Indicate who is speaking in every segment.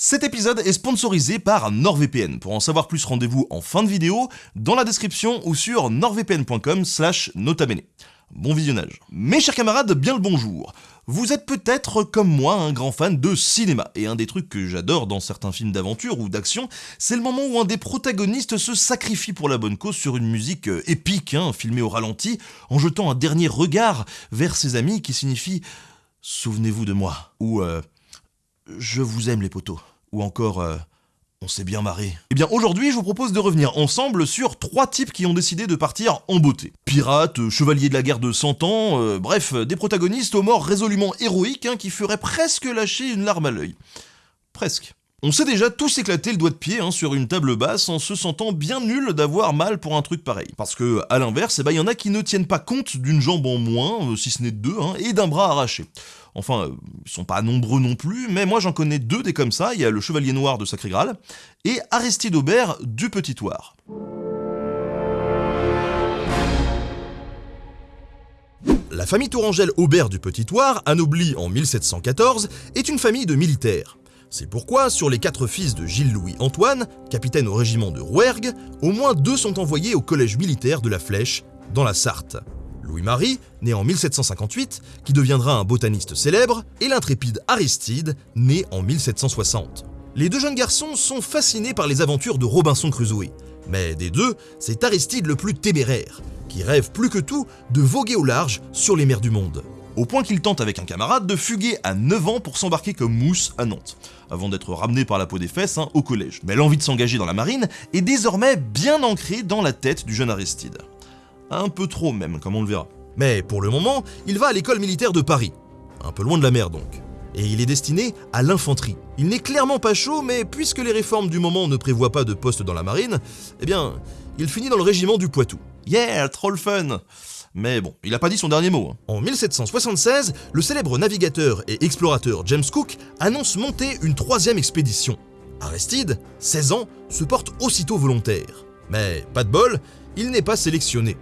Speaker 1: Cet épisode est sponsorisé par NordVPN. Pour en savoir plus, rendez-vous en fin de vidéo, dans la description ou sur nordvpn.com slash notabene. Bon visionnage. Mes chers camarades, bien le bonjour. Vous êtes peut-être comme moi un grand fan de cinéma, et un des trucs que j'adore dans certains films d'aventure ou d'action, c'est le moment où un des protagonistes se sacrifie pour la bonne cause sur une musique euh, épique, hein, filmée au ralenti, en jetant un dernier regard vers ses amis qui signifie « Souvenez-vous de moi » ou euh, Je vous aime les poteaux » ou encore euh, on s'est bien marré. Eh bien aujourd'hui je vous propose de revenir ensemble sur trois types qui ont décidé de partir en beauté. Pirates, euh, chevaliers de la guerre de 100 ans, euh, bref, des protagonistes aux morts résolument héroïques hein, qui feraient presque lâcher une larme à l'œil. Presque. On s'est déjà tous éclaté le doigt de pied hein, sur une table basse en se sentant bien nul d'avoir mal pour un truc pareil. Parce que, à l'inverse, il eh ben, y en a qui ne tiennent pas compte d'une jambe en moins, si ce n'est deux, hein, et d'un bras arraché. Enfin, euh, ils sont pas nombreux non plus, mais moi j'en connais deux des comme ça, il y a le Chevalier Noir de Sacré Graal, et Aristide Aubert du Petit Toire. La famille Tourangelle Aubert du Petit Toire, anoblie en 1714, est une famille de militaires. C'est pourquoi, sur les quatre fils de Gilles-Louis Antoine, capitaine au régiment de Rouergue, au moins deux sont envoyés au collège militaire de la Flèche, dans la Sarthe. Louis-Marie, né en 1758, qui deviendra un botaniste célèbre, et l'intrépide Aristide, né en 1760. Les deux jeunes garçons sont fascinés par les aventures de Robinson Crusoe, mais des deux, c'est Aristide le plus téméraire, qui rêve plus que tout de voguer au large sur les mers du monde. Au point qu'il tente avec un camarade de fuguer à 9 ans pour s'embarquer comme mousse à Nantes, avant d'être ramené par la peau des fesses hein, au collège. Mais l'envie de s'engager dans la marine est désormais bien ancrée dans la tête du jeune Aristide. Un peu trop même, comme on le verra. Mais pour le moment, il va à l'école militaire de Paris. Un peu loin de la mer donc. Et il est destiné à l'infanterie. Il n'est clairement pas chaud, mais puisque les réformes du moment ne prévoient pas de poste dans la marine, eh bien, il finit dans le régiment du Poitou. Yeah, troll fun mais bon, il a pas dit son dernier mot. Hein. En 1776, le célèbre navigateur et explorateur James Cook annonce monter une troisième expédition. Aristide, 16 ans, se porte aussitôt volontaire. Mais pas de bol, il n'est pas sélectionné.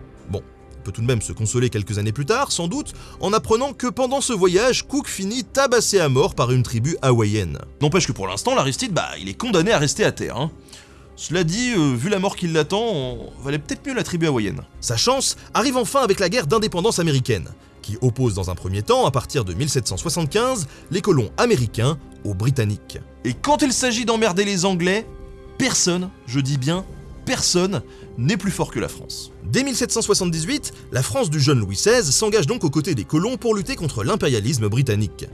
Speaker 1: Peut tout de même se consoler quelques années plus tard, sans doute, en apprenant que pendant ce voyage, Cook finit tabassé à mort par une tribu hawaïenne. N'empêche que pour l'instant, l'Aristide, bah, il est condamné à rester à terre. Hein. Cela dit, euh, vu la mort qui l'attend, on valait peut-être mieux la tribu hawaïenne. Sa chance arrive enfin avec la guerre d'indépendance américaine, qui oppose dans un premier temps, à partir de 1775, les colons américains aux Britanniques. Et quand il s'agit d'emmerder les Anglais, personne, je dis bien personne, n'est plus fort que la France. Dès 1778, la France du jeune Louis XVI s'engage donc aux côtés des colons pour lutter contre l'impérialisme britannique.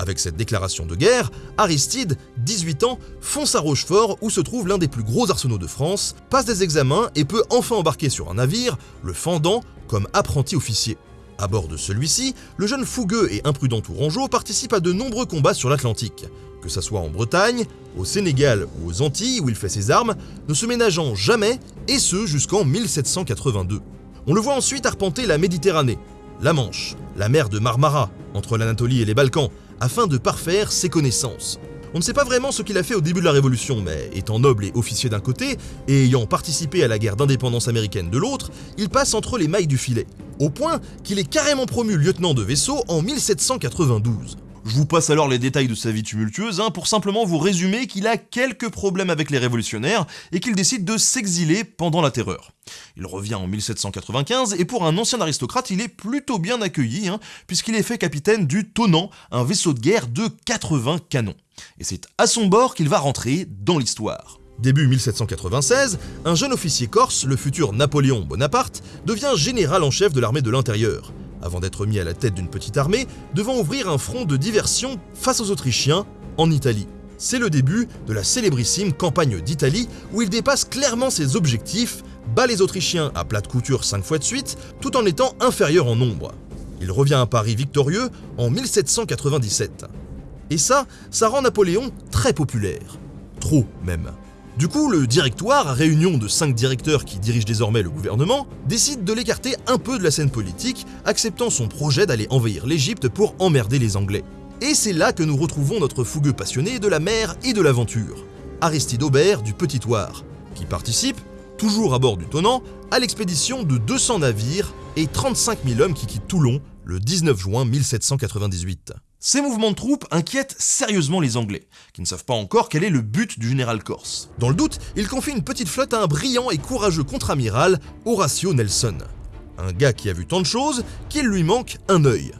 Speaker 1: Avec cette déclaration de guerre, Aristide, 18 ans, fonce à Rochefort où se trouve l'un des plus gros arsenaux de France, passe des examens et peut enfin embarquer sur un navire, le Fendant, comme apprenti officier. À bord de celui-ci, le jeune fougueux et imprudent Tourangeau participe à de nombreux combats sur l'Atlantique, que ce soit en Bretagne, au Sénégal ou aux Antilles où il fait ses armes, ne se ménageant jamais, et ce jusqu'en 1782. On le voit ensuite arpenter la Méditerranée, la Manche, la mer de Marmara, entre l'Anatolie et les Balkans, afin de parfaire ses connaissances. On ne sait pas vraiment ce qu'il a fait au début de la Révolution, mais étant noble et officier d'un côté, et ayant participé à la guerre d'indépendance américaine de l'autre, il passe entre les mailles du filet, au point qu'il est carrément promu lieutenant de vaisseau en 1792. Je vous passe alors les détails de sa vie tumultueuse hein, pour simplement vous résumer qu'il a quelques problèmes avec les révolutionnaires et qu'il décide de s'exiler pendant la terreur. Il revient en 1795 et pour un ancien aristocrate, il est plutôt bien accueilli hein, puisqu'il est fait capitaine du Tonnant, un vaisseau de guerre de 80 canons. Et c'est à son bord qu'il va rentrer dans l'histoire. Début 1796, un jeune officier corse, le futur Napoléon Bonaparte, devient général en chef de l'armée de l'intérieur avant d'être mis à la tête d'une petite armée, devant ouvrir un front de diversion face aux Autrichiens en Italie. C'est le début de la célébrissime campagne d'Italie où il dépasse clairement ses objectifs, bat les Autrichiens à plate couture 5 fois de suite, tout en étant inférieur en nombre. Il revient à Paris victorieux en 1797. Et ça, ça rend Napoléon très populaire. Trop même. Du coup, le directoire, réunion de cinq directeurs qui dirigent désormais le gouvernement, décide de l'écarter un peu de la scène politique, acceptant son projet d'aller envahir l'Égypte pour emmerder les Anglais. Et c'est là que nous retrouvons notre fougueux passionné de la mer et de l'aventure, Aristide Aubert du Petit Toire, qui participe, toujours à bord du Tonnant, à l'expédition de 200 navires et 35 000 hommes qui quittent Toulon le 19 juin 1798. Ces mouvements de troupes inquiètent sérieusement les Anglais, qui ne savent pas encore quel est le but du général corse. Dans le doute, il confie une petite flotte à un brillant et courageux contre-amiral, Horatio Nelson. Un gars qui a vu tant de choses qu'il lui manque un œil.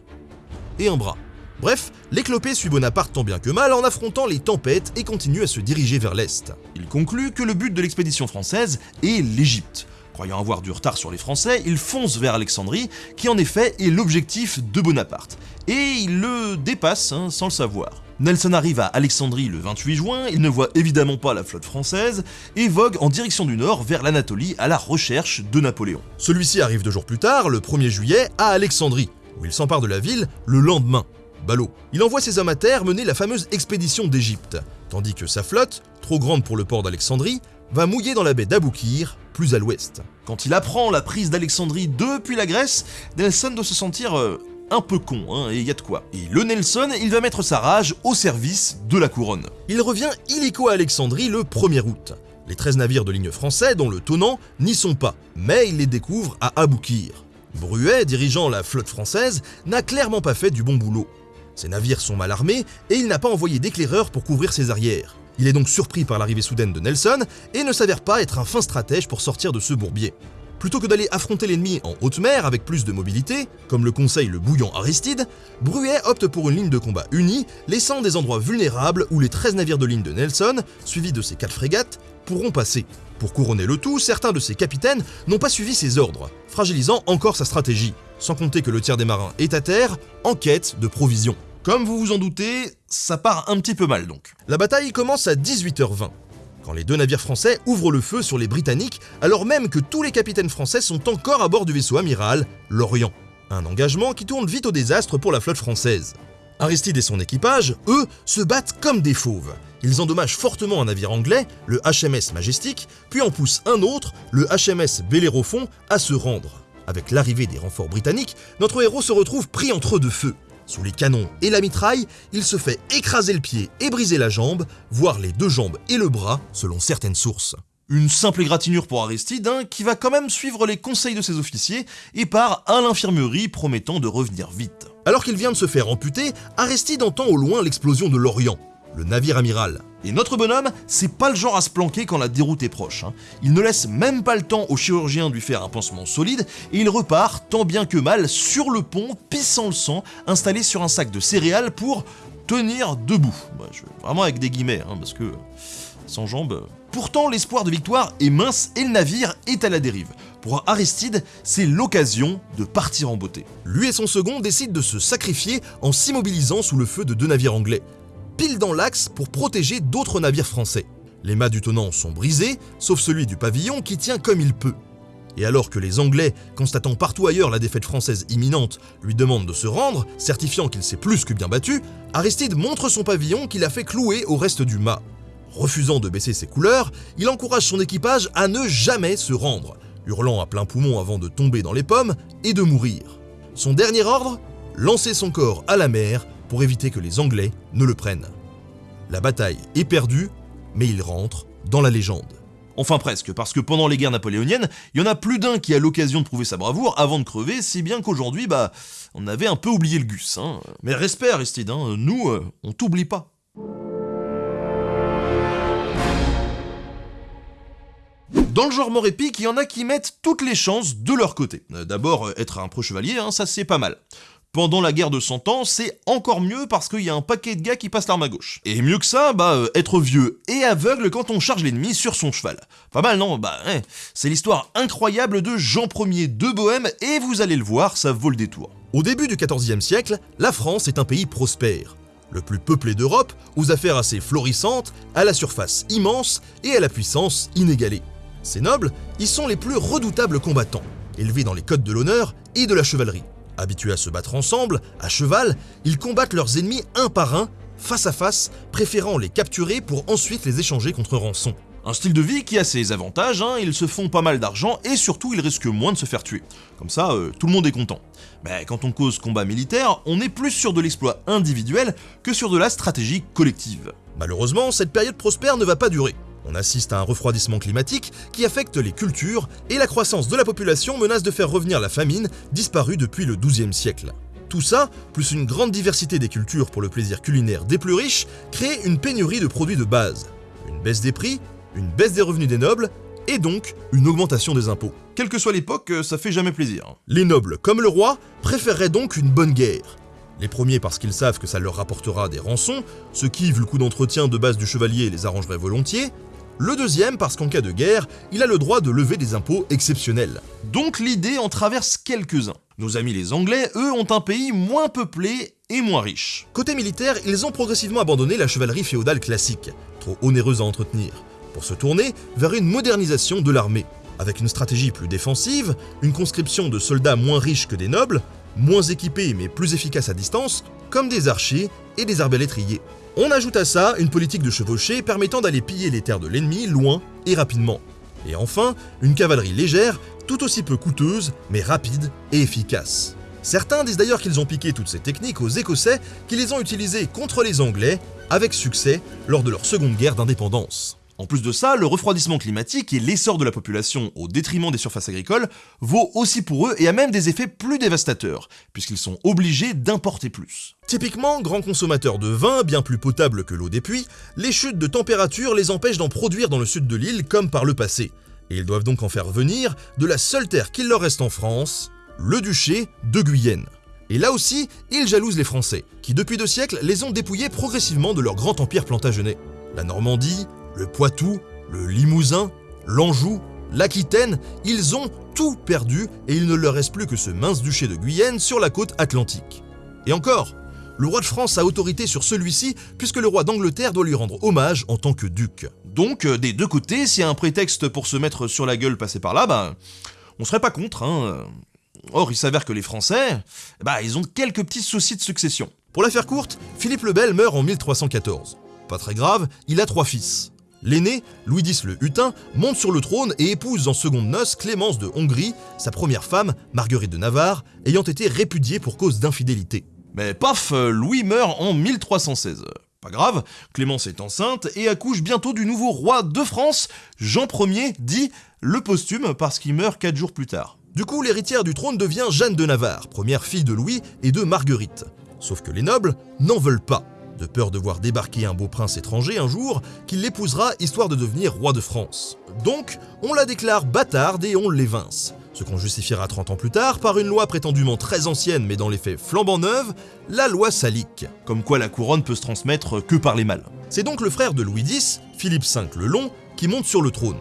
Speaker 1: Et un bras. Bref, l'éclopé suit Bonaparte tant bien que mal en affrontant les tempêtes et continue à se diriger vers l'Est. Il conclut que le but de l'expédition française est l'Égypte, Croyant avoir du retard sur les Français, il fonce vers Alexandrie, qui en effet est l'objectif de Bonaparte. Et il le dépasse hein, sans le savoir. Nelson arrive à Alexandrie le 28 juin, il ne voit évidemment pas la flotte française, et vogue en direction du nord vers l'Anatolie à la recherche de Napoléon. Celui-ci arrive deux jours plus tard, le 1er juillet, à Alexandrie, où il s'empare de la ville le lendemain. Ballot. Il envoie ses hommes à terre mener la fameuse expédition d'Égypte, tandis que sa flotte, trop grande pour le port d'Alexandrie, va mouiller dans la baie d'Aboukir, plus à l'ouest. Quand il apprend la prise d'Alexandrie depuis la Grèce, Nelson doit se sentir euh, un peu con, hein, et y a de quoi. Et le Nelson, il va mettre sa rage au service de la couronne. Il revient illico à Alexandrie le 1er août. Les 13 navires de ligne français, dont le Tonnant, n'y sont pas, mais il les découvre à Aboukir. Bruet, dirigeant la flotte française, n'a clairement pas fait du bon boulot. Ses navires sont mal armés et il n'a pas envoyé d'éclaireurs pour couvrir ses arrières. Il est donc surpris par l'arrivée soudaine de Nelson et ne s'avère pas être un fin stratège pour sortir de ce bourbier. Plutôt que d'aller affronter l'ennemi en haute mer avec plus de mobilité, comme le conseille le bouillant Aristide, Bruet opte pour une ligne de combat unie, laissant des endroits vulnérables où les 13 navires de ligne de Nelson, suivis de ses 4 frégates, pourront passer. Pour couronner le tout, certains de ses capitaines n'ont pas suivi ses ordres, fragilisant encore sa stratégie, sans compter que le tiers des marins est à terre, en quête de provisions. Comme vous vous en doutez, ça part un petit peu mal donc. La bataille commence à 18h20, quand les deux navires français ouvrent le feu sur les Britanniques, alors même que tous les capitaines français sont encore à bord du vaisseau amiral, l'Orient. Un engagement qui tourne vite au désastre pour la flotte française. Aristide et son équipage, eux, se battent comme des fauves. Ils endommagent fortement un navire anglais, le HMS Majestic, puis en poussent un autre, le HMS Bellérophon, à se rendre. Avec l'arrivée des renforts britanniques, notre héros se retrouve pris entre deux feux. Sous les canons et la mitraille, il se fait écraser le pied et briser la jambe, voire les deux jambes et le bras, selon certaines sources. Une simple égratignure pour Aristide, hein, qui va quand même suivre les conseils de ses officiers et part à l'infirmerie promettant de revenir vite. Alors qu'il vient de se faire amputer, Aristide entend au loin l'explosion de l'Orient le navire amiral. Et notre bonhomme, c'est pas le genre à se planquer quand la déroute est proche. Hein. Il ne laisse même pas le temps au chirurgien de lui faire un pansement solide et il repart tant bien que mal sur le pont, pissant le sang, installé sur un sac de céréales pour tenir debout. Bah, vraiment avec des guillemets, hein, parce que sans jambes. Pourtant, l'espoir de victoire est mince et le navire est à la dérive. Pour Aristide, c'est l'occasion de partir en beauté. Lui et son second décident de se sacrifier en s'immobilisant sous le feu de deux navires anglais pile dans l'axe pour protéger d'autres navires français. Les mâts du tonnant sont brisés, sauf celui du pavillon qui tient comme il peut. Et alors que les Anglais, constatant partout ailleurs la défaite française imminente, lui demandent de se rendre, certifiant qu'il s'est plus que bien battu, Aristide montre son pavillon qu'il a fait clouer au reste du mât. Refusant de baisser ses couleurs, il encourage son équipage à ne jamais se rendre, hurlant à plein poumon avant de tomber dans les pommes et de mourir. Son dernier ordre Lancer son corps à la mer pour éviter que les Anglais ne le prennent. La bataille est perdue, mais il rentre dans la légende. Enfin presque, parce que pendant les guerres napoléoniennes, il y en a plus d'un qui a l'occasion de prouver sa bravoure avant de crever, si bien qu'aujourd'hui, bah, on avait un peu oublié le gus. Hein. Mais respect Aristide, hein, nous, euh, on t'oublie pas. Dans le genre mort épique, il y en a qui mettent toutes les chances de leur côté. Euh, d'abord, euh, être un pro chevalier, hein, ça c'est pas mal. Pendant la guerre de 100 ans, c'est encore mieux parce qu'il y a un paquet de gars qui passent l'arme à gauche. Et mieux que ça, bah, euh, être vieux et aveugle quand on charge l'ennemi sur son cheval. Pas mal, non Bah, hein. c'est l'histoire incroyable de Jean Ier de Bohême et vous allez le voir, ça vaut le détour. Au début du XIVe siècle, la France est un pays prospère. Le plus peuplé d'Europe, aux affaires assez florissantes, à la surface immense et à la puissance inégalée. Ces nobles, ils sont les plus redoutables combattants, élevés dans les codes de l'honneur et de la chevalerie. Habitués à se battre ensemble, à cheval, ils combattent leurs ennemis un par un, face à face, préférant les capturer pour ensuite les échanger contre rançon. Un style de vie qui a ses avantages, hein, ils se font pas mal d'argent et surtout ils risquent moins de se faire tuer. Comme ça, euh, tout le monde est content. Mais quand on cause combat militaire, on est plus sur de l'exploit individuel que sur de la stratégie collective. Malheureusement, cette période prospère ne va pas durer. On assiste à un refroidissement climatique qui affecte les cultures et la croissance de la population menace de faire revenir la famine disparue depuis le XIIe siècle. Tout ça, plus une grande diversité des cultures pour le plaisir culinaire des plus riches, crée une pénurie de produits de base. Une baisse des prix, une baisse des revenus des nobles, et donc une augmentation des impôts.
Speaker 2: Quelle que soit l'époque, ça fait jamais plaisir.
Speaker 1: Les nobles, comme le roi, préféreraient donc une bonne guerre. Les premiers parce qu'ils savent que ça leur rapportera des rançons, ce qui, vu le coût d'entretien de base du chevalier, les arrangerait volontiers. Le deuxième parce qu'en cas de guerre, il a le droit de lever des impôts exceptionnels.
Speaker 2: Donc l'idée en traverse quelques-uns. Nos amis les Anglais, eux, ont un pays moins peuplé et moins riche.
Speaker 1: Côté militaire, ils ont progressivement abandonné la chevalerie féodale classique, trop onéreuse à entretenir, pour se tourner vers une modernisation de l'armée. Avec une stratégie plus défensive, une conscription de soldats moins riches que des nobles, moins équipés mais plus efficaces à distance, comme des archers et des arbalétriers. On ajoute à ça une politique de chevauchée permettant d'aller piller les terres de l'ennemi loin et rapidement. Et enfin, une cavalerie légère, tout aussi peu coûteuse, mais rapide et efficace. Certains disent d'ailleurs qu'ils ont piqué toutes ces techniques aux Écossais qui les ont utilisées contre les Anglais, avec succès, lors de leur seconde guerre d'indépendance.
Speaker 2: En plus de ça, le refroidissement climatique et l'essor de la population au détriment des surfaces agricoles vaut aussi pour eux et a même des effets plus dévastateurs, puisqu'ils sont obligés d'importer plus.
Speaker 1: Typiquement, grands consommateurs de vin, bien plus potable que l'eau des puits, les chutes de température les empêchent d'en produire dans le sud de l'île comme par le passé, et ils doivent donc en faire venir de la seule terre qu'il leur reste en France, le duché de Guyenne. Et là aussi, ils jalousent les Français, qui depuis deux siècles les ont dépouillés progressivement de leur grand empire plantagenet. La Normandie, le Poitou, le Limousin, l'Anjou, l'Aquitaine, ils ont tout perdu et il ne leur reste plus que ce mince duché de Guyenne sur la côte atlantique. Et encore, le roi de France a autorité sur celui-ci puisque le roi d'Angleterre doit lui rendre hommage en tant que duc.
Speaker 2: Donc, euh, des deux côtés, s'il y a un prétexte pour se mettre sur la gueule passer par là, bah, on serait pas contre, hein. Or, il s'avère que les Français, bah, ils ont quelques petits soucis de succession.
Speaker 1: Pour la faire courte, Philippe le Bel meurt en 1314. Pas très grave, il a trois fils. L'aîné, Louis X le Hutin, monte sur le trône et épouse en seconde noces Clémence de Hongrie, sa première femme, Marguerite de Navarre, ayant été répudiée pour cause d'infidélité.
Speaker 2: Mais paf, Louis meurt en 1316. Pas grave, Clémence est enceinte et accouche bientôt du nouveau roi de France, Jean Ier, dit le posthume parce qu'il meurt 4 jours plus tard.
Speaker 1: Du coup, l'héritière du trône devient Jeanne de Navarre, première fille de Louis et de Marguerite. Sauf que les nobles n'en veulent pas de peur de voir débarquer un beau prince étranger un jour, qu'il l'épousera histoire de devenir roi de France. Donc, on la déclare bâtarde et on l'évince. Ce qu'on justifiera 30 ans plus tard par une loi prétendument très ancienne mais dans les faits flambant neuve, la loi salique.
Speaker 2: Comme quoi la couronne peut se transmettre que par les mâles.
Speaker 1: C'est donc le frère de Louis X, Philippe V le Long, qui monte sur le trône.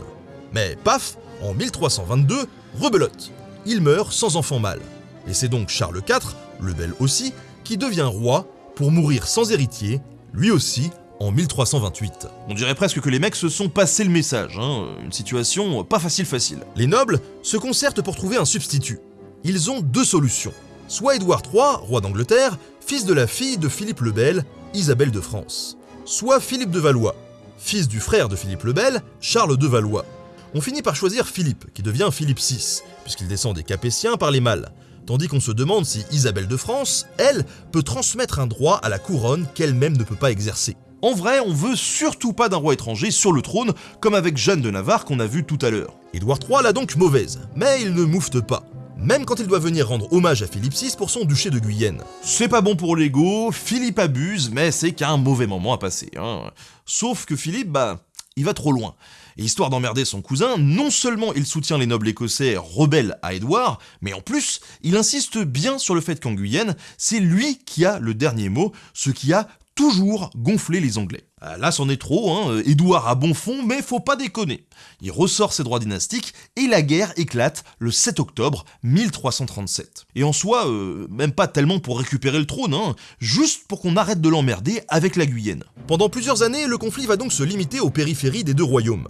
Speaker 1: Mais paf, en 1322, rebelote. Il meurt sans enfant mâle. Et c'est donc Charles IV, le bel aussi, qui devient roi pour mourir sans héritier, lui aussi, en 1328.
Speaker 2: On dirait presque que les mecs se sont passés le message, hein. une situation pas facile facile.
Speaker 1: Les nobles se concertent pour trouver un substitut. Ils ont deux solutions. Soit Édouard III, roi d'Angleterre, fils de la fille de Philippe le Bel, Isabelle de France. Soit Philippe de Valois, fils du frère de Philippe le Bel, Charles de Valois. On finit par choisir Philippe, qui devient Philippe VI, puisqu'il descend des Capétiens par les mâles, tandis qu'on se demande si Isabelle de France, elle, peut transmettre un droit à la couronne qu'elle-même ne peut pas exercer.
Speaker 2: En vrai, on veut surtout pas d'un roi étranger sur le trône, comme avec Jeanne de Navarre qu'on a vu tout à l'heure.
Speaker 1: Édouard III l'a donc mauvaise, mais il ne moufte pas. Même quand il doit venir rendre hommage à Philippe VI pour son duché de Guyenne.
Speaker 2: C'est pas bon pour l'ego, Philippe abuse, mais c'est qu'un mauvais moment à passer. Hein. Sauf que Philippe, bah, il va trop loin. Et histoire d'emmerder son cousin, non seulement il soutient les nobles écossais rebelles à Édouard, mais en plus, il insiste bien sur le fait qu'en Guyenne, c'est lui qui a le dernier mot, ce qui a toujours gonflé les Anglais. Ah, là, c'en est trop, hein. Édouard a bon fond, mais faut pas déconner. Il ressort ses droits dynastiques et la guerre éclate le 7 octobre 1337. Et en soi, euh, même pas tellement pour récupérer le trône, hein, juste pour qu'on arrête de l'emmerder avec la Guyenne.
Speaker 1: Pendant plusieurs années, le conflit va donc se limiter aux périphéries des deux royaumes.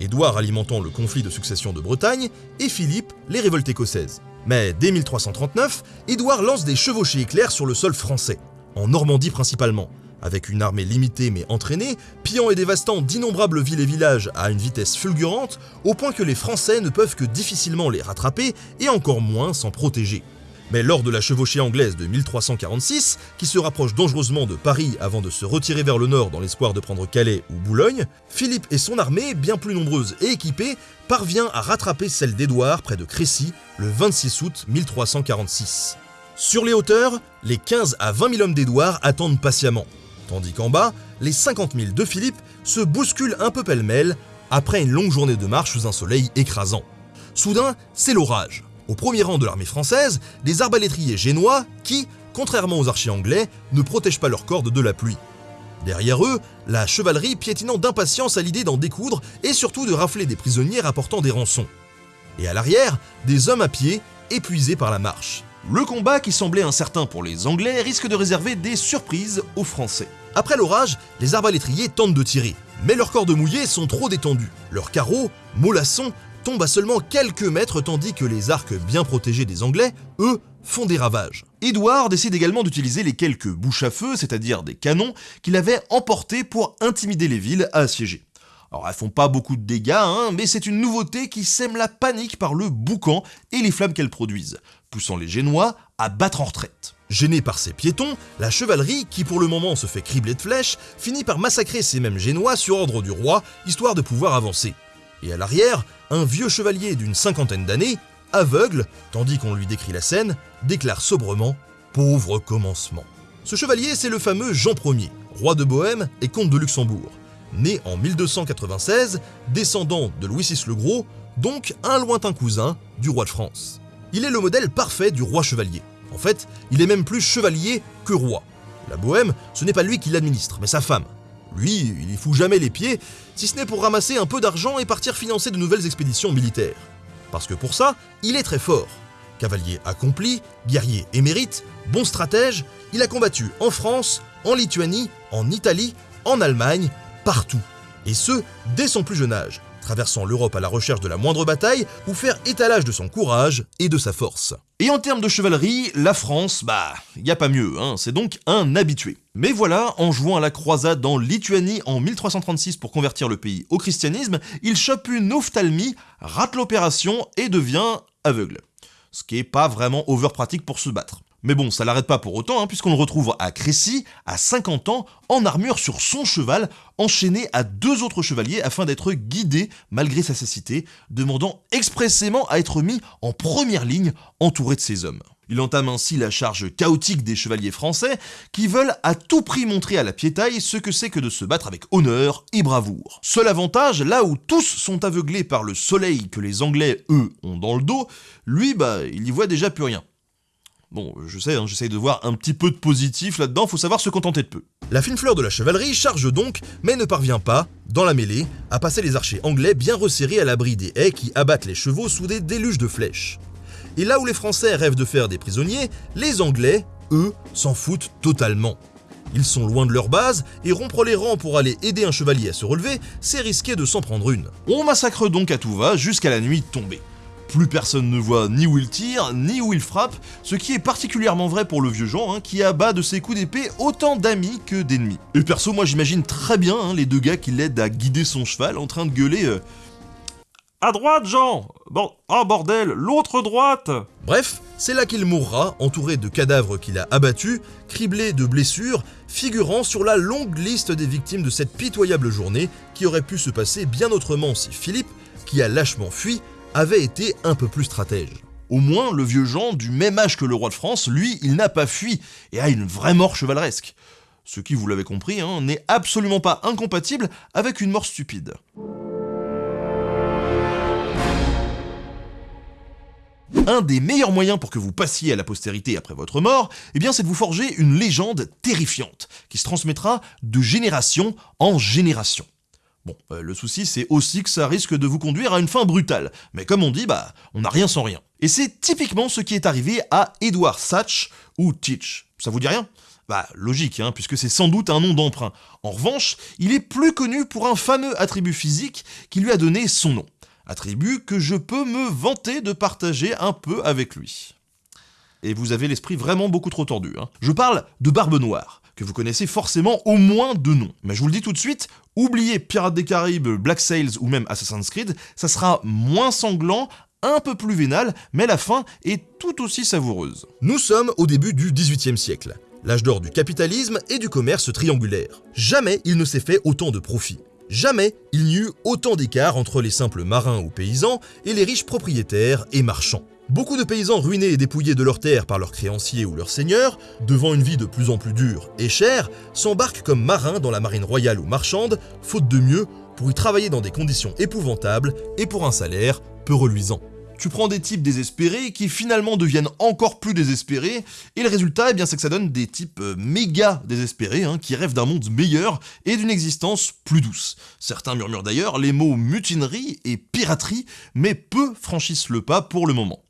Speaker 1: Édouard alimentant le conflit de succession de Bretagne et Philippe les révoltes écossaises. Mais dès 1339, Édouard lance des chevauchées éclairs sur le sol français, en Normandie principalement, avec une armée limitée mais entraînée, pillant et dévastant d'innombrables villes et villages à une vitesse fulgurante, au point que les Français ne peuvent que difficilement les rattraper et encore moins s'en protéger. Mais lors de la chevauchée anglaise de 1346, qui se rapproche dangereusement de Paris avant de se retirer vers le nord dans l'espoir de prendre Calais ou Boulogne, Philippe et son armée, bien plus nombreuse et équipée, parvient à rattraper celle d'Édouard près de Crécy le 26 août 1346. Sur les hauteurs, les 15 à 20 000 hommes d'Édouard attendent patiemment, tandis qu'en bas, les 50 000 de Philippe se bousculent un peu pêle-mêle après une longue journée de marche sous un soleil écrasant. Soudain, c'est l'orage. Au premier rang de l'armée française, des arbalétriers génois qui, contrairement aux archers anglais, ne protègent pas leurs cordes de la pluie. Derrière eux, la chevalerie piétinant d'impatience à l'idée d'en découdre et surtout de rafler des prisonniers rapportant des rançons. Et à l'arrière, des hommes à pied, épuisés par la marche.
Speaker 2: Le combat qui semblait incertain pour les Anglais risque de réserver des surprises aux Français.
Speaker 1: Après l'orage, les arbalétriers tentent de tirer, mais leurs cordes mouillées sont trop détendues. Leurs carreaux, mollassons, tombent à seulement quelques mètres tandis que les arcs bien protégés des Anglais, eux, font des ravages.
Speaker 2: Édouard décide également d'utiliser les quelques bouches à feu, c'est-à-dire des canons, qu'il avait emportés pour intimider les villes à assiéger. Alors elles font pas beaucoup de dégâts, hein, mais c'est une nouveauté qui sème la panique par le boucan et les flammes qu'elles produisent, poussant les Génois à battre en retraite.
Speaker 1: Gênée par ces piétons, la chevalerie, qui pour le moment se fait cribler de flèches, finit par massacrer ces mêmes Génois sur ordre du roi, histoire de pouvoir avancer. Et à l'arrière, un vieux chevalier d'une cinquantaine d'années, aveugle, tandis qu'on lui décrit la scène, déclare sobrement Pauvre commencement. Ce chevalier, c'est le fameux Jean Ier, roi de Bohême et comte de Luxembourg. Né en 1296, descendant de Louis VI le Gros, donc un lointain cousin du roi de France. Il est le modèle parfait du roi chevalier. En fait, il est même plus chevalier que roi. La Bohême, ce n'est pas lui qui l'administre, mais sa femme. Lui, il y fout jamais les pieds, si ce n'est pour ramasser un peu d'argent et partir financer de nouvelles expéditions militaires. Parce que pour ça, il est très fort. Cavalier accompli, guerrier émérite, bon stratège, il a combattu en France, en Lituanie, en Italie, en Allemagne, partout. Et ce, dès son plus jeune âge, traversant l'Europe à la recherche de la moindre bataille ou faire étalage de son courage et de sa force.
Speaker 2: Et en termes de chevalerie, la France, bah, y a pas mieux, hein, c'est donc un habitué. Mais voilà, en jouant à la croisade en Lituanie en 1336 pour convertir le pays au christianisme, il chope une ophtalmie, rate l'opération et devient aveugle. Ce qui est pas vraiment over pratique pour se battre. Mais bon, ça l'arrête pas pour autant, hein, puisqu'on le retrouve à Crécy, à 50 ans, en armure sur son cheval, enchaîné à deux autres chevaliers afin d'être guidé malgré sa cécité, demandant expressément à être mis en première ligne, entouré de ses hommes. Il entame ainsi la charge chaotique des chevaliers français qui veulent à tout prix montrer à la piétaille ce que c'est que de se battre avec honneur et bravoure. Seul avantage, là où tous sont aveuglés par le soleil que les Anglais, eux, ont dans le dos, lui, bah, il y voit déjà plus rien. Bon, je sais, hein, j'essaye de voir un petit peu de positif là-dedans, faut savoir se contenter de peu.
Speaker 1: La fine fleur de la chevalerie charge donc, mais ne parvient pas, dans la mêlée, à passer les archers anglais bien resserrés à l'abri des haies qui abattent les chevaux sous des déluges de flèches. Et là où les Français rêvent de faire des prisonniers, les Anglais, eux, s'en foutent totalement. Ils sont loin de leur base, et rompre les rangs pour aller aider un chevalier à se relever, c'est risquer de s'en prendre une.
Speaker 2: On massacre donc à tout va jusqu'à la nuit tombée. Plus personne ne voit ni où il tire, ni où il frappe, ce qui est particulièrement vrai pour le vieux Jean, hein, qui abat de ses coups d'épée autant d'amis que d'ennemis. Et perso, moi j'imagine très bien hein, les deux gars qui l'aident à guider son cheval en train de gueuler euh, À droite, Jean Bon, oh bordel, l'autre droite
Speaker 1: Bref, c'est là qu'il mourra, entouré de cadavres qu'il a abattus, criblé de blessures, figurant sur la longue liste des victimes de cette pitoyable journée qui aurait pu se passer bien autrement si Philippe, qui a lâchement fui, avait été un peu plus stratège.
Speaker 2: Au moins, le vieux Jean, du même âge que le roi de France, lui, il n'a pas fui et a une vraie mort chevaleresque. Ce qui, vous l'avez compris, hein, n'est absolument pas incompatible avec une mort stupide. Un des meilleurs moyens pour que vous passiez à la postérité après votre mort, eh c'est de vous forger une légende terrifiante, qui se transmettra de génération en génération. Euh, le souci c'est aussi que ça risque de vous conduire à une fin brutale, mais comme on dit, bah, on n'a rien sans rien. Et c'est typiquement ce qui est arrivé à Edward Satch ou Teach. Ça vous dit rien? Bah, logique, hein, puisque c'est sans doute un nom d'emprunt. En revanche, il est plus connu pour un fameux attribut physique qui lui a donné son nom. Attribut que je peux me vanter de partager un peu avec lui. Et vous avez l'esprit vraiment beaucoup trop tordu. Hein. Je parle de Barbe Noire, vous connaissez forcément au moins de nom. Mais je vous le dis tout de suite, oubliez Pirates des Caraïbes, Black Sails ou même Assassin's Creed, ça sera moins sanglant, un peu plus vénal, mais la fin est tout aussi savoureuse.
Speaker 1: Nous sommes au début du XVIIIe siècle, l'âge d'or du capitalisme et du commerce triangulaire. Jamais il ne s'est fait autant de profits. Jamais il n'y eut autant d'écart entre les simples marins ou paysans et les riches propriétaires et marchands. Beaucoup de paysans ruinés et dépouillés de leurs terres par leurs créanciers ou leurs seigneurs, devant une vie de plus en plus dure et chère, s'embarquent comme marins dans la marine royale ou marchande, faute de mieux, pour y travailler dans des conditions épouvantables et pour un salaire peu reluisant.
Speaker 2: Tu prends des types désespérés qui finalement deviennent encore plus désespérés, et le résultat, eh c'est que ça donne des types euh, méga désespérés, hein, qui rêvent d'un monde meilleur et d'une existence plus douce. Certains murmurent d'ailleurs les mots mutinerie et piraterie, mais peu franchissent le pas pour le moment.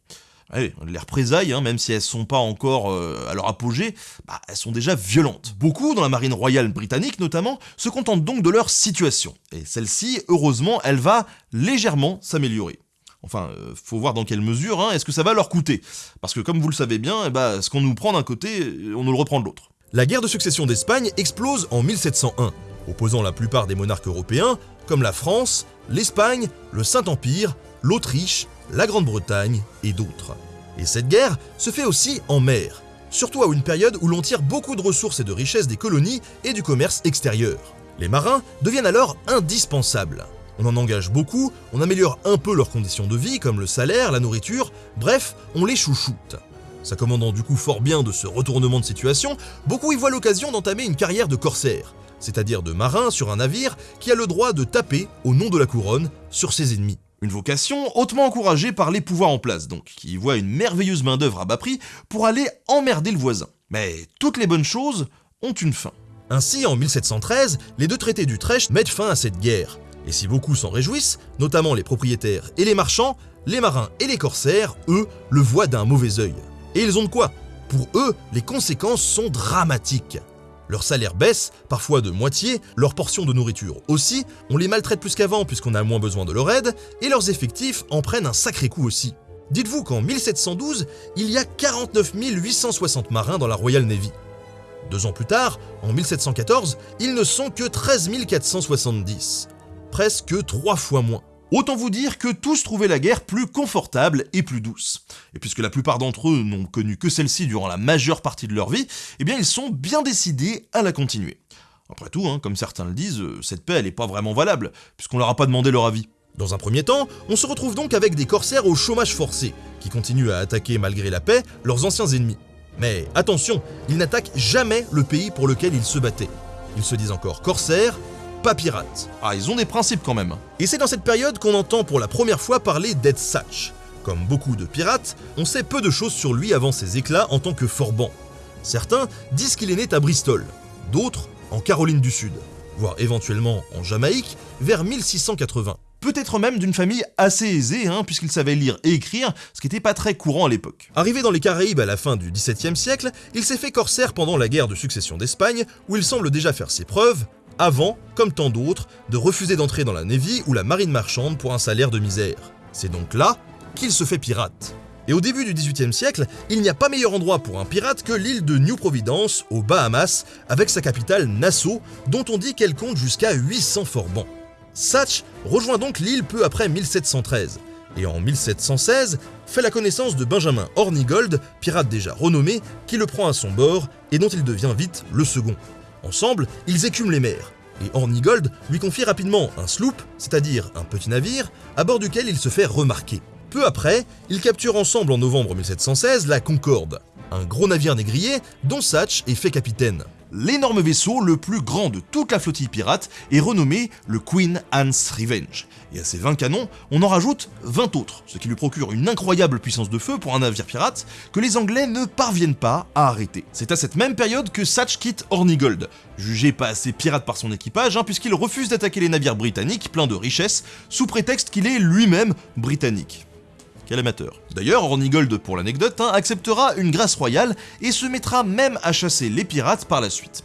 Speaker 2: Les représailles, hein, même si elles sont pas encore euh, à leur apogée, bah, elles sont déjà violentes. Beaucoup, dans la marine royale britannique notamment, se contentent donc de leur situation. Et celle-ci, heureusement, elle va légèrement s'améliorer. Enfin, euh, faut voir dans quelle mesure, hein, est-ce que ça va leur coûter? Parce que comme vous le savez bien, eh bah, ce qu'on nous prend d'un côté, on nous le reprend de l'autre.
Speaker 1: La guerre de succession d'Espagne explose en 1701, opposant la plupart des monarques européens, comme la France, l'Espagne, le Saint-Empire, l'Autriche, la Grande-Bretagne et d'autres. Et cette guerre se fait aussi en mer, surtout à une période où l'on tire beaucoup de ressources et de richesses des colonies et du commerce extérieur. Les marins deviennent alors indispensables. On en engage beaucoup, on améliore un peu leurs conditions de vie, comme le salaire, la nourriture, bref, on les chouchoute. S'accommodant du coup fort bien de ce retournement de situation, beaucoup y voient l'occasion d'entamer une carrière de corsaire, c'est-à-dire de marin sur un navire qui a le droit de taper, au nom de la couronne, sur ses ennemis.
Speaker 2: Une vocation hautement encouragée par les pouvoirs en place, donc, qui voient une merveilleuse main-d'œuvre à bas prix pour aller emmerder le voisin. Mais toutes les bonnes choses ont une fin.
Speaker 1: Ainsi, en 1713, les deux traités d'Utrecht mettent fin à cette guerre. Et si beaucoup s'en réjouissent, notamment les propriétaires et les marchands, les marins et les corsaires, eux, le voient d'un mauvais œil. Et ils ont de quoi Pour eux, les conséquences sont dramatiques. Leur salaire baisse, parfois de moitié, leur portion de nourriture aussi, on les maltraite plus qu'avant puisqu'on a moins besoin de leur aide, et leurs effectifs en prennent un sacré coup aussi. Dites-vous qu'en 1712, il y a 49 860 marins dans la Royal Navy. Deux ans plus tard, en 1714, ils ne sont que 13 470, presque trois fois moins.
Speaker 2: Autant vous dire que tous trouvaient la guerre plus confortable et plus douce. Et puisque la plupart d'entre eux n'ont connu que celle-ci durant la majeure partie de leur vie, eh bien ils sont bien décidés à la continuer. Après tout, hein, comme certains le disent, euh, cette paix elle n'est pas vraiment valable, puisqu'on leur a pas demandé leur avis.
Speaker 1: Dans un premier temps, on se retrouve donc avec des corsaires au chômage forcé, qui continuent à attaquer malgré la paix leurs anciens ennemis. Mais attention, ils n'attaquent jamais le pays pour lequel ils se battaient. Ils se disent encore corsaires pas pirates.
Speaker 2: Ah, ils ont des principes quand même.
Speaker 1: Et c'est dans cette période qu'on entend pour la première fois parler d'Ed Satch. Comme beaucoup de pirates, on sait peu de choses sur lui avant ses éclats en tant que forban. Certains disent qu'il est né à Bristol, d'autres en Caroline du Sud, voire éventuellement en Jamaïque vers 1680.
Speaker 2: Peut-être même d'une famille assez aisée, hein, puisqu'il savait lire et écrire, ce qui n'était pas très courant à l'époque.
Speaker 1: Arrivé dans les Caraïbes à la fin du XVIIe siècle, il s'est fait corsaire pendant la guerre de succession d'Espagne, où il semble déjà faire ses preuves, avant, comme tant d'autres, de refuser d'entrer dans la Navy ou la marine marchande pour un salaire de misère. C'est donc là qu'il se fait pirate. Et au début du XVIIIe siècle, il n'y a pas meilleur endroit pour un pirate que l'île de New Providence, aux Bahamas, avec sa capitale Nassau, dont on dit qu'elle compte jusqu'à 800 forbans. Satch rejoint donc l'île peu après 1713, et en 1716 fait la connaissance de Benjamin Hornigold, pirate déjà renommé, qui le prend à son bord et dont il devient vite le second. Ensemble, ils écument les mers, et Hornigold lui confie rapidement un sloop, c'est-à-dire un petit navire, à bord duquel il se fait remarquer. Peu après, ils capturent ensemble en novembre 1716 la Concorde, un gros navire négrier dont Satch est fait capitaine.
Speaker 2: L'énorme vaisseau le plus grand de toute la flottille pirate est renommé le Queen Anne's Revenge. Et à ces 20 canons, on en rajoute 20 autres, ce qui lui procure une incroyable puissance de feu pour un navire pirate que les Anglais ne parviennent pas à arrêter. C'est à cette même période que Satch quitte Hornigold, jugé pas assez pirate par son équipage, hein, puisqu'il refuse d'attaquer les navires britanniques pleins de richesses, sous prétexte qu'il est lui-même britannique. D'ailleurs, Hornigold, pour l'anecdote, hein, acceptera une grâce royale et se mettra même à chasser les pirates par la suite.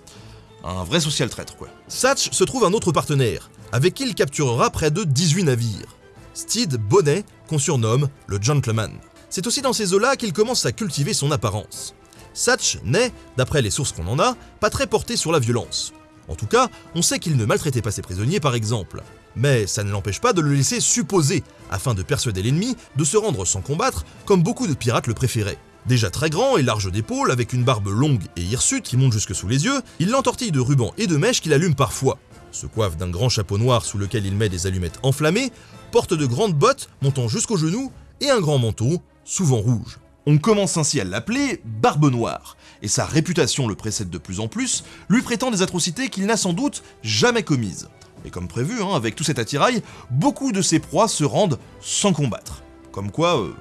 Speaker 2: Un vrai social traître, quoi.
Speaker 1: Satch se trouve un autre partenaire, avec qui il capturera près de 18 navires. Steed Bonnet, qu'on surnomme le Gentleman. C'est aussi dans ces eaux-là qu'il commence à cultiver son apparence. Satch n'est, d'après les sources qu'on en a, pas très porté sur la violence. En tout cas, on sait qu'il ne maltraitait pas ses prisonniers par exemple. Mais ça ne l'empêche pas de le laisser supposer, afin de persuader l'ennemi de se rendre sans combattre, comme beaucoup de pirates le préféraient. Déjà très grand et large d'épaule, avec une barbe longue et hirsute qui monte jusque sous les yeux, il l'entortille de rubans et de mèches qu'il allume parfois, se coiffe d'un grand chapeau noir sous lequel il met des allumettes enflammées, porte de grandes bottes montant jusqu'aux genoux et un grand manteau souvent rouge.
Speaker 2: On commence ainsi à l'appeler Barbe Noire, et sa réputation le précède de plus en plus, lui prêtant des atrocités qu'il n'a sans doute jamais commises. Et comme prévu, hein, avec tout cet attirail, beaucoup de ses proies se rendent sans combattre. Comme quoi, euh,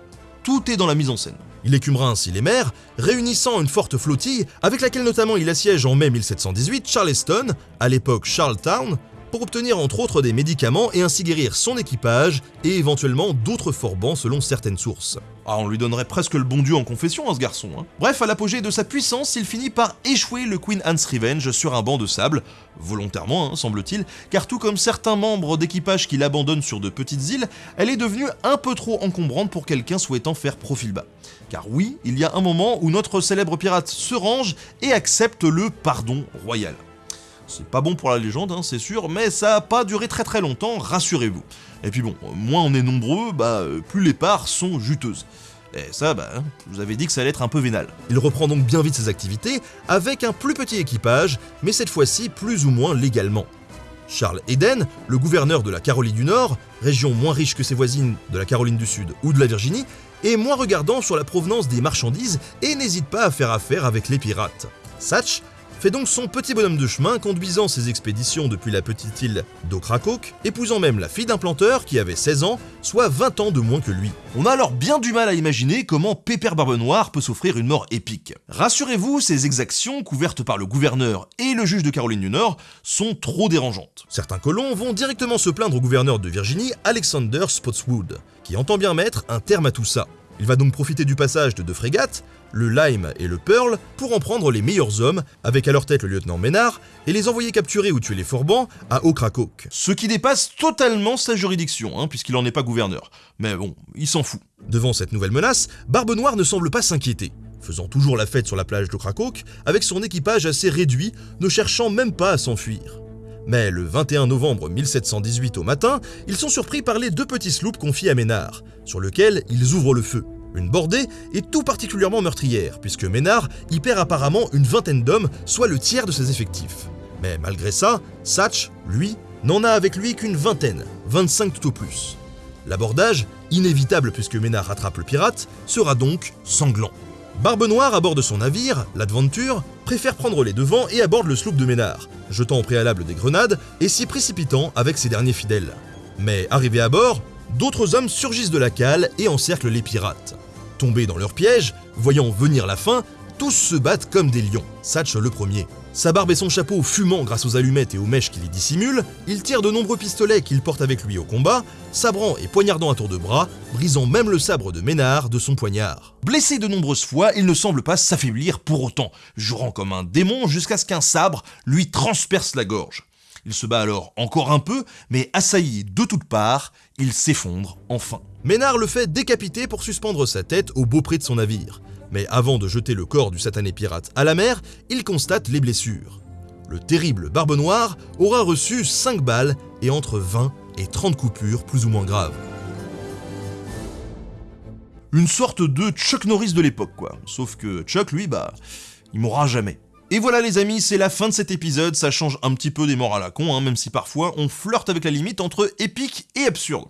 Speaker 2: tout est dans la mise en scène.
Speaker 1: Il écumera ainsi les mers, réunissant une forte flottille avec laquelle notamment il assiège en mai 1718 Charleston, à l'époque Charlestown, pour obtenir entre autres des médicaments et ainsi guérir son équipage et éventuellement d'autres forbans selon certaines sources.
Speaker 2: Ah, on lui donnerait presque le bon Dieu en confession à ce garçon. Hein. Bref, à l'apogée de sa puissance, il finit par échouer le Queen Anne's Revenge sur un banc de sable, volontairement hein, semble-t-il, car tout comme certains membres d'équipage qui l'abandonnent sur de petites îles, elle est devenue un peu trop encombrante pour quelqu'un souhaitant faire profil bas. Car oui, il y a un moment où notre célèbre pirate se range et accepte le pardon royal. C'est pas bon pour la légende, hein, c'est sûr, mais ça a pas duré très très longtemps, rassurez-vous. Et puis bon, moins on est nombreux, bah euh, plus les parts sont juteuses. Et ça, bah, hein, vous avais dit que ça allait être un peu vénal.
Speaker 1: Il reprend donc bien vite ses activités, avec un plus petit équipage, mais cette fois-ci plus ou moins légalement. Charles Eden, le gouverneur de la Caroline du Nord, région moins riche que ses voisines de la Caroline du Sud ou de la Virginie, est moins regardant sur la provenance des marchandises et n'hésite pas à faire affaire avec les pirates. Satch fait donc son petit bonhomme de chemin conduisant ses expéditions depuis la petite île d'Okrakok, épousant même la fille d'un planteur qui avait 16 ans, soit 20 ans de moins que lui.
Speaker 2: On a alors bien du mal à imaginer comment Pépère Barbe Noire peut s'offrir une mort épique. Rassurez-vous, ces exactions, couvertes par le gouverneur et le juge de Caroline du Nord, sont trop dérangeantes.
Speaker 1: Certains colons vont directement se plaindre au gouverneur de Virginie, Alexander Spotswood, qui entend bien mettre un terme à tout ça. Il va donc profiter du passage de deux frégates, le Lime et le Pearl, pour en prendre les meilleurs hommes, avec à leur tête le lieutenant Ménard, et les envoyer capturer ou tuer les Forbans à Okrakok.
Speaker 2: Ce qui dépasse totalement sa juridiction, hein, puisqu'il n'en est pas gouverneur. Mais bon, il s'en fout.
Speaker 1: Devant cette nouvelle menace, Barbe Noire ne semble pas s'inquiéter, faisant toujours la fête sur la plage d'Okrakok, avec son équipage assez réduit, ne cherchant même pas à s'enfuir. Mais le 21 novembre 1718 au matin, ils sont surpris par les deux petits sloops confiés à Ménard, sur lesquels ils ouvrent le feu. Une bordée est tout particulièrement meurtrière, puisque Ménard y perd apparemment une vingtaine d'hommes, soit le tiers de ses effectifs. Mais malgré ça, Satch, lui, n'en a avec lui qu'une vingtaine, 25 tout au plus. L'abordage, inévitable puisque Ménard rattrape le pirate, sera donc sanglant. Barbe Noire, à bord de son navire, l'Adventure, préfère prendre les devants et aborde le sloop de Ménard, jetant au préalable des grenades et s'y précipitant avec ses derniers fidèles. Mais arrivé à bord, d'autres hommes surgissent de la cale et encerclent les pirates. Tombés dans leur piège, voyant venir la fin, tous se battent comme des lions, Satch le premier. Sa barbe et son chapeau fumant grâce aux allumettes et aux mèches qui les dissimulent, il tire de nombreux pistolets qu'il porte avec lui au combat, sabrant et poignardant à tour de bras, brisant même le sabre de Ménard de son poignard.
Speaker 2: Blessé de nombreuses fois, il ne semble pas s'affaiblir pour autant, jurant comme un démon jusqu'à ce qu'un sabre lui transperce la gorge. Il se bat alors encore un peu, mais assailli de toutes parts, il s'effondre enfin.
Speaker 1: Ménard le fait décapiter pour suspendre sa tête au beau près de son navire. Mais avant de jeter le corps du satané pirate à la mer, il constate les blessures. Le terrible Barbe Noire aura reçu 5 balles et entre 20 et 30 coupures plus ou moins graves.
Speaker 2: Une sorte de Chuck Norris de l'époque, quoi. Sauf que Chuck, lui, bah, il mourra jamais. Et voilà les amis, c'est la fin de cet épisode, ça change un petit peu des morts à la con, hein, même si parfois on flirte avec la limite entre épique et absurde.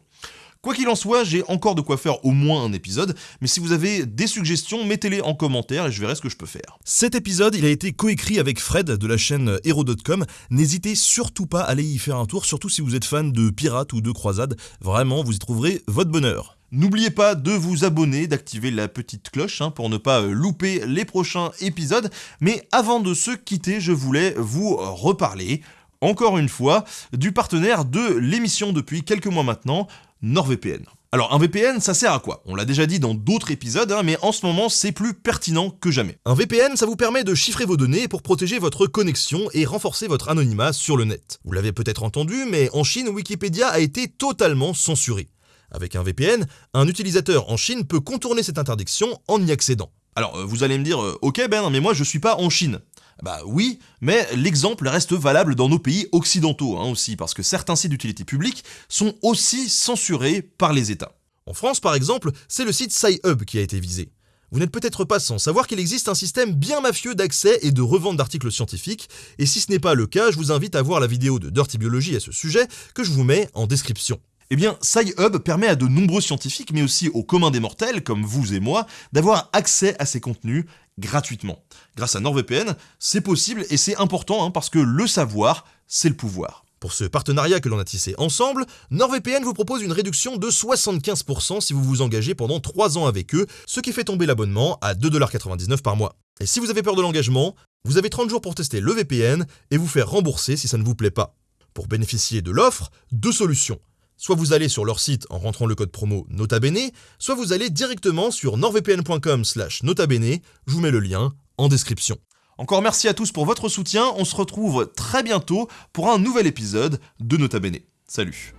Speaker 2: Quoi qu'il en soit, j'ai encore de quoi faire au moins un épisode, mais si vous avez des suggestions, mettez-les en commentaire et je verrai ce que je peux faire.
Speaker 1: Cet épisode, il a été coécrit avec Fred de la chaîne Hero.com. N'hésitez surtout pas à aller y faire un tour, surtout si vous êtes fan de pirates ou de croisades. Vraiment, vous y trouverez votre bonheur.
Speaker 2: N'oubliez pas de vous abonner, d'activer la petite cloche hein, pour ne pas euh, louper les prochains épisodes. Mais avant de se quitter, je voulais vous reparler, encore une fois, du partenaire de l'émission depuis quelques mois maintenant, NordVPN. Alors un VPN, ça sert à quoi? On l'a déjà dit dans d'autres épisodes, hein, mais en ce moment c'est plus pertinent que jamais.
Speaker 1: Un VPN, ça vous permet de chiffrer vos données pour protéger votre connexion et renforcer votre anonymat sur le net. Vous l'avez peut-être entendu, mais en Chine, Wikipédia a été totalement censuré. Avec un VPN, un utilisateur en Chine peut contourner cette interdiction en y accédant.
Speaker 2: Alors euh, vous allez me dire, euh, ok Ben, mais moi je suis pas en Chine. Bah oui, mais l'exemple reste valable dans nos pays occidentaux hein, aussi, parce que certains sites d'utilité publique sont aussi censurés par les États.
Speaker 1: En France, par exemple, c'est le site SciHub qui a été visé. Vous n'êtes peut-être pas sans savoir qu'il existe un système bien mafieux d'accès et de revente d'articles scientifiques, et si ce n'est pas le cas, je vous invite à voir la vidéo de Dirty Biology à ce sujet que je vous mets en description.
Speaker 2: Eh bien, SciHub permet à de nombreux scientifiques, mais aussi aux communs des mortels, comme vous et moi, d'avoir accès à ces contenus gratuitement. Grâce à NordVPN, c'est possible et c'est important hein, parce que le savoir, c'est le pouvoir.
Speaker 1: Pour ce partenariat que l'on a tissé ensemble, NordVPN vous propose une réduction de 75% si vous vous engagez pendant 3 ans avec eux, ce qui fait tomber l'abonnement à 2,99$ par mois. Et si vous avez peur de l'engagement, vous avez 30 jours pour tester le VPN et vous faire rembourser si ça ne vous plaît pas. Pour bénéficier de l'offre, deux solutions. Soit vous allez sur leur site en rentrant le code promo NotaBene, soit vous allez directement sur nordvpn.com slash notabene, je vous mets le lien en description.
Speaker 2: Encore merci à tous pour votre soutien, on se retrouve très bientôt pour un nouvel épisode de Nota Bene. Salut